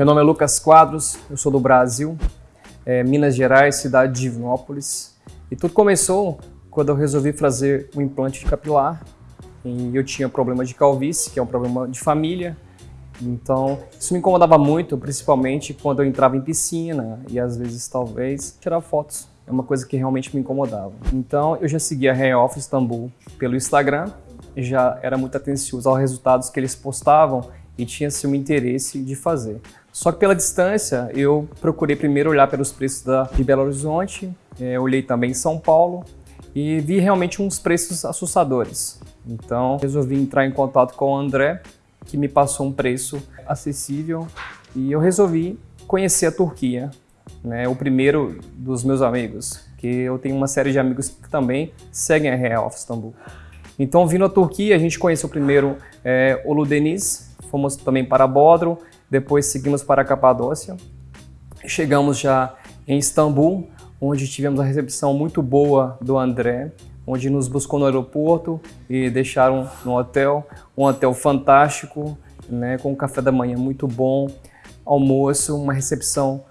Meu nome é Lucas Quadros, eu sou do Brasil, é, Minas Gerais, cidade de Divinópolis. E tudo começou quando eu resolvi fazer um implante capilar. E eu tinha problema de calvície, que é um problema de família. Então, isso me incomodava muito, principalmente quando eu entrava em piscina e às vezes, talvez, tirar fotos. É uma coisa que realmente me incomodava. Então, eu já seguia a Hair Off Istanbul pelo Instagram, já era muito atencioso aos resultados que eles postavam e tinha-se um interesse de fazer. Só que pela distância, eu procurei primeiro olhar pelos preços da, de Belo Horizonte, é, olhei também em São Paulo e vi realmente uns preços assustadores. Então, resolvi entrar em contato com o André, que me passou um preço acessível e eu resolvi conhecer a Turquia, né, o primeiro dos meus amigos, que eu tenho uma série de amigos que também seguem a Real of Istanbul. Então, vindo à Turquia, a gente conheceu primeiro é, Uludeniz, fomos também para Bodrum, depois seguimos para a Capadócia. Chegamos já em Istambul, onde tivemos a recepção muito boa do André, onde nos buscou no aeroporto e deixaram no hotel, um hotel fantástico, né, com um café da manhã muito bom, almoço, uma recepção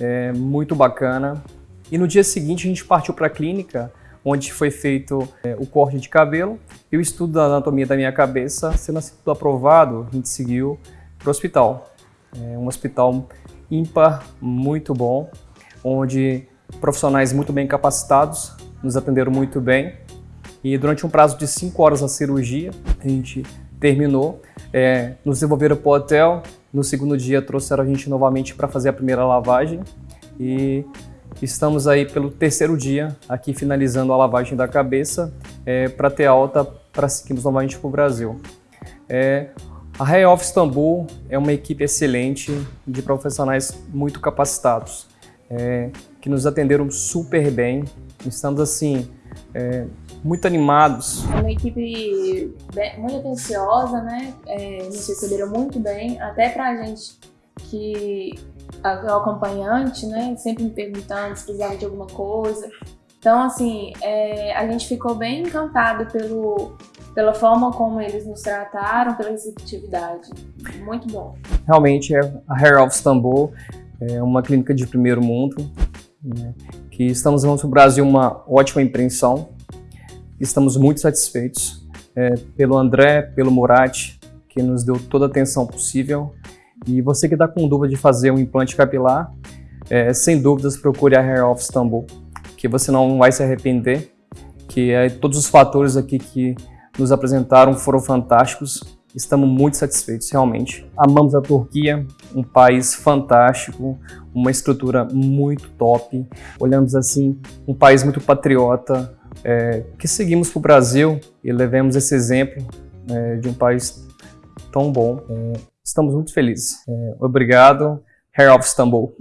é, muito bacana. E no dia seguinte a gente partiu para a clínica, onde foi feito é, o corte de cabelo e o estudo da anatomia da minha cabeça, sendo assim tudo aprovado, a gente seguiu para o hospital. É um hospital ímpar, muito bom, onde profissionais muito bem capacitados nos atenderam muito bem. E durante um prazo de 5 horas a cirurgia, a gente terminou, é, nos devolveram para o hotel, no segundo dia trouxeram a gente novamente para fazer a primeira lavagem e estamos aí pelo terceiro dia aqui finalizando a lavagem da cabeça é, para ter alta para seguirmos novamente para o Brasil. É, a Hair of Istanbul é uma equipe excelente de profissionais muito capacitados, é, que nos atenderam super bem. Estamos assim, é, muito animados. É uma equipe bem, muito atenciosa, né? É, nos receberam muito bem, até pra gente que é o acompanhante, né? Sempre me perguntando se precisava de alguma coisa. Então, assim, é, a gente ficou bem encantado pelo, pela forma como eles nos trataram, pela receptividade. Muito bom. Realmente, é a Hair of Istanbul é uma clínica de primeiro mundo, né, que estamos levando para o Brasil uma ótima impressão. Estamos muito satisfeitos é, pelo André, pelo Murat, que nos deu toda a atenção possível. E você que está com dúvida de fazer um implante capilar, é, sem dúvidas procure a Hair of Istanbul, que você não vai se arrepender, que é, todos os fatores aqui que nos apresentaram foram fantásticos. Estamos muito satisfeitos, realmente. Amamos a Turquia, um país fantástico, uma estrutura muito top. Olhamos assim, um país muito patriota, é, que seguimos para o Brasil e levemos esse exemplo é, de um país tão bom. É, estamos muito felizes. É, obrigado, Hair of Istanbul.